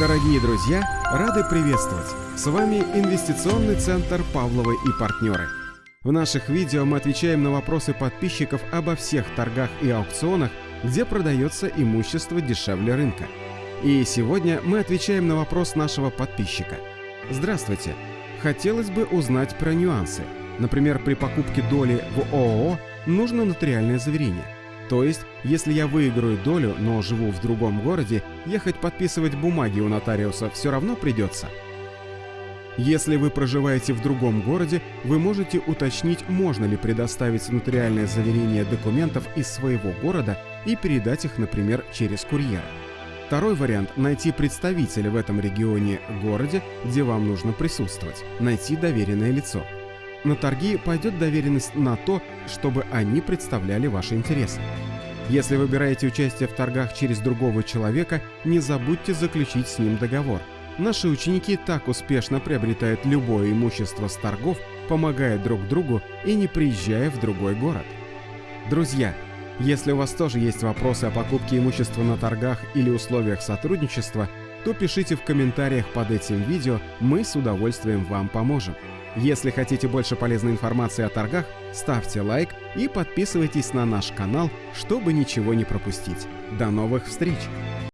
Дорогие друзья, рады приветствовать! С вами Инвестиционный центр «Павловы и партнеры». В наших видео мы отвечаем на вопросы подписчиков обо всех торгах и аукционах, где продается имущество дешевле рынка. И сегодня мы отвечаем на вопрос нашего подписчика. Здравствуйте! Хотелось бы узнать про нюансы. Например, при покупке доли в ООО нужно нотариальное заверение – то есть, если я выиграю долю, но живу в другом городе, ехать подписывать бумаги у нотариуса все равно придется. Если вы проживаете в другом городе, вы можете уточнить, можно ли предоставить нотариальное заверение документов из своего города и передать их, например, через курьера. Второй вариант – найти представителя в этом регионе, городе, где вам нужно присутствовать, найти доверенное лицо – на торги пойдет доверенность на то, чтобы они представляли ваши интересы. Если выбираете участие в торгах через другого человека, не забудьте заключить с ним договор. Наши ученики так успешно приобретают любое имущество с торгов, помогая друг другу и не приезжая в другой город. Друзья, если у вас тоже есть вопросы о покупке имущества на торгах или условиях сотрудничества, то пишите в комментариях под этим видео, мы с удовольствием вам поможем. Если хотите больше полезной информации о торгах, ставьте лайк и подписывайтесь на наш канал, чтобы ничего не пропустить. До новых встреч!